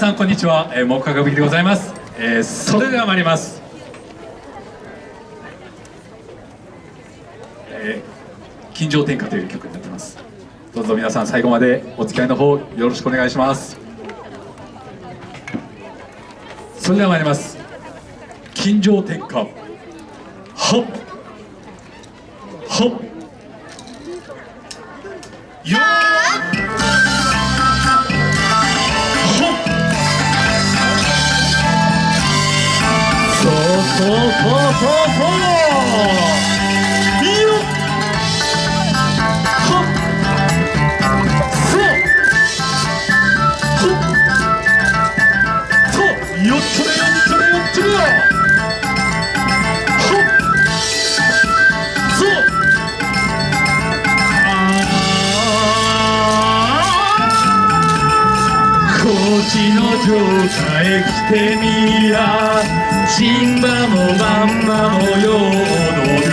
さんこんにちは、えー、木下ぶきでございます、えー、それでは参ります、えー、金城天下という曲になってます。どうぞ皆さん最後までお付き合いの方よろしくお願いします。それでは参ります。金城天下。はっ。はっ。そうそうそ。吉の城さへ来てみや。神んもまんまもようの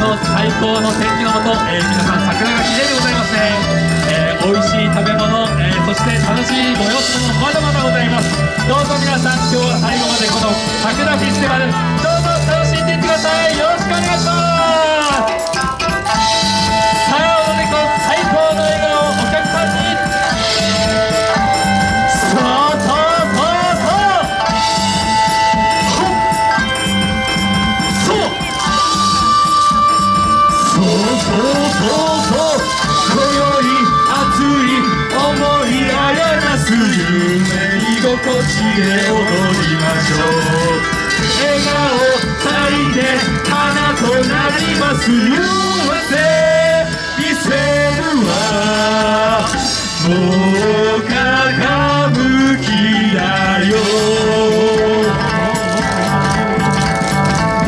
の最高の天気のもと、えー、皆さん桜が綺麗でございますね、えー、美味しい食べ物、えー、そして楽しい催しもまだまだございます。どうぞ皆さん今日は最後までこの桜フェスティバルどうぞ楽しんでいってください。よろしく心地で踊りましょう笑顔咲いて花となりますよって見せるわもうかぶきだよ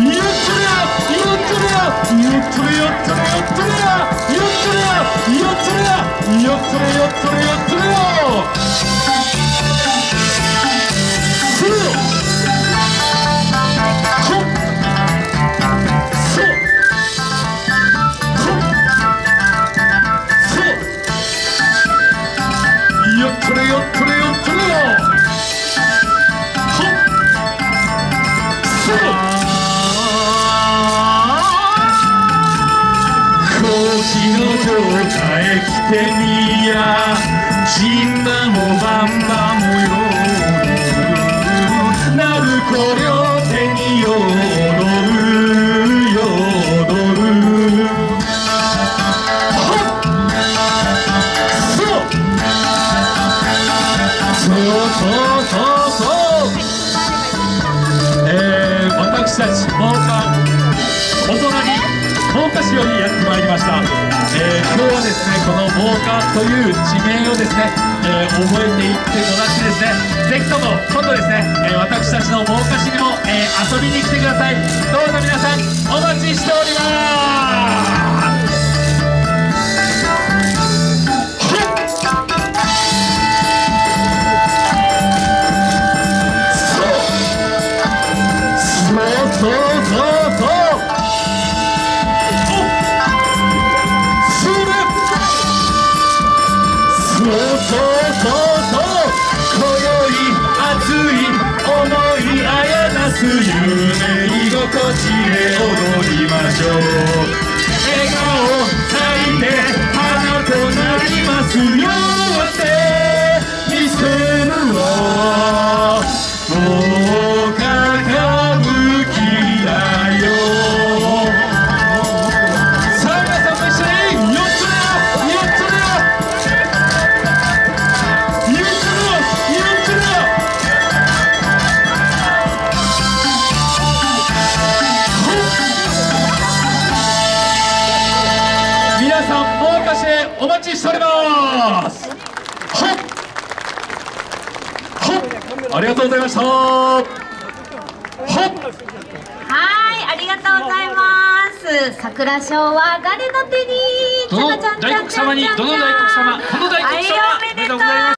よっとれよよっとれよよっとれよっとれよっとれよっとれよっとれよっとれよっとれよっとれよっとれよれよっとれよ。っ。とれよとせろ腰の来てみや。じんなもばんばもよ。なるこりょ手によ。たち放課大人に福岡市よりやってまいりました、えー、今日はですねこの真岡という地名をですね、えー、覚えていってもらってですね。ぜひとも今度ですね、えー、私たちの真岡市にも、え遊びに来てください。どうぞ皆さんお待ちしております。夢居心地で踊りましょう。笑顔咲いて花となりますよお待ちしております。ありがとうございました。はい。ありがとうる桜賞は誰の手にどの大黒様にどの大黒様この大黒様はいおめでとうおめでとうございます